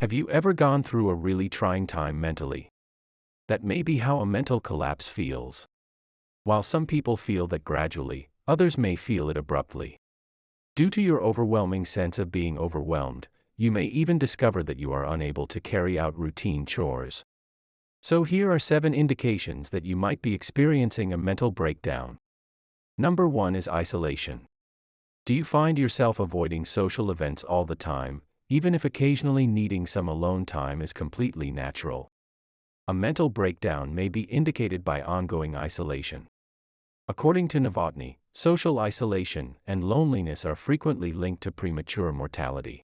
Have you ever gone through a really trying time mentally? That may be how a mental collapse feels. While some people feel that gradually, others may feel it abruptly. Due to your overwhelming sense of being overwhelmed, you may even discover that you are unable to carry out routine chores. So, here are seven indications that you might be experiencing a mental breakdown. Number one is isolation. Do you find yourself avoiding social events all the time, even if occasionally needing some alone time is completely natural? A mental breakdown may be indicated by ongoing isolation. According to Novotney, social isolation and loneliness are frequently linked to premature mortality.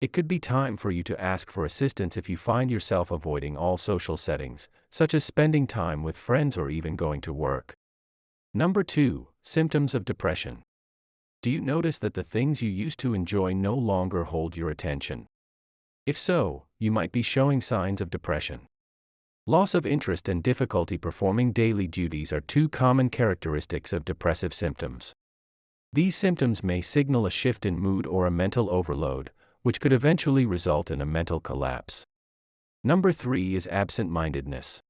It could be time for you to ask for assistance if you find yourself avoiding all social settings, such as spending time with friends or even going to work. Number 2. Symptoms of depression. Do you notice that the things you used to enjoy no longer hold your attention? If so, you might be showing signs of depression. Loss of interest and difficulty performing daily duties are two common characteristics of depressive symptoms. These symptoms may signal a shift in mood or a mental overload, which could eventually result in a mental collapse. Number 3 is absent mindedness.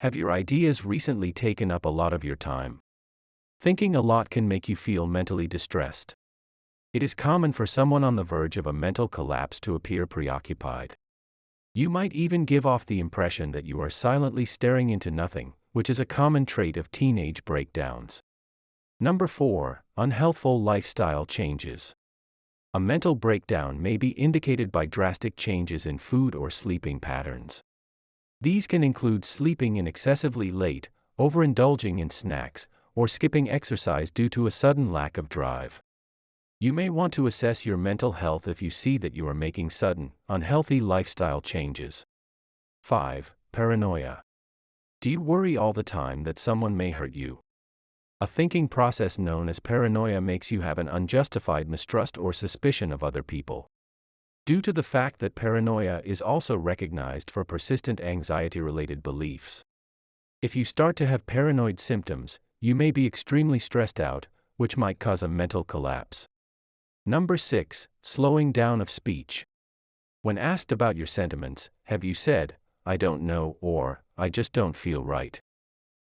Have your ideas recently taken up a lot of your time? Thinking a lot can make you feel mentally distressed. It is common for someone on the verge of a mental collapse to appear preoccupied. You might even give off the impression that you are silently staring into nothing, which is a common trait of teenage breakdowns. Number 4 Unhealthful lifestyle changes. A mental breakdown may be indicated by drastic changes in food or sleeping patterns. These can include sleeping in excessively late, overindulging in snacks, or skipping exercise due to a sudden lack of drive. You may want to assess your mental health if you see that you are making sudden, unhealthy lifestyle changes. 5. Paranoia. Do you worry all the time that someone may hurt you? A thinking process known as paranoia makes you have an unjustified mistrust or suspicion of other people. Due to the fact that paranoia is also recognized for persistent anxiety related beliefs. If you start to have paranoid symptoms, you may be extremely stressed out, which might cause a mental collapse. Number 6. Slowing down of speech. When asked about your sentiments, have you said, I don't know, or, I just don't feel right?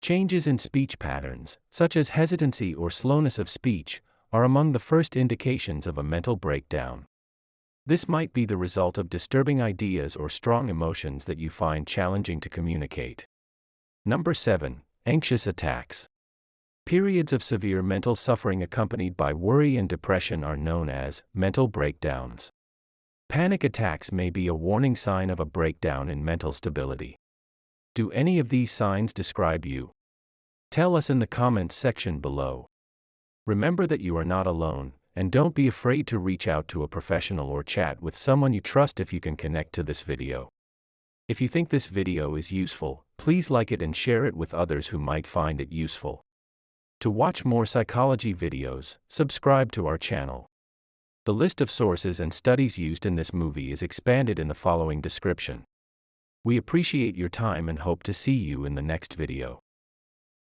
Changes in speech patterns, such as hesitancy or slowness of speech, are among the first indications of a mental breakdown. This might be the result of disturbing ideas or strong emotions that you find challenging to communicate. Number 7. Anxious attacks. Periods of severe mental suffering accompanied by worry and depression are known as mental breakdowns. Panic attacks may be a warning sign of a breakdown in mental stability. Do any of these signs describe you? Tell us in the comments section below. Remember that you are not alone, and don't be afraid to reach out to a professional or chat with someone you trust if you can connect to this video. If you think this video is useful, please like it and share it with others who might find it useful. To watch more psychology videos, subscribe to our channel. The list of sources and studies used in this movie is expanded in the following description. We appreciate your time and hope to see you in the next video.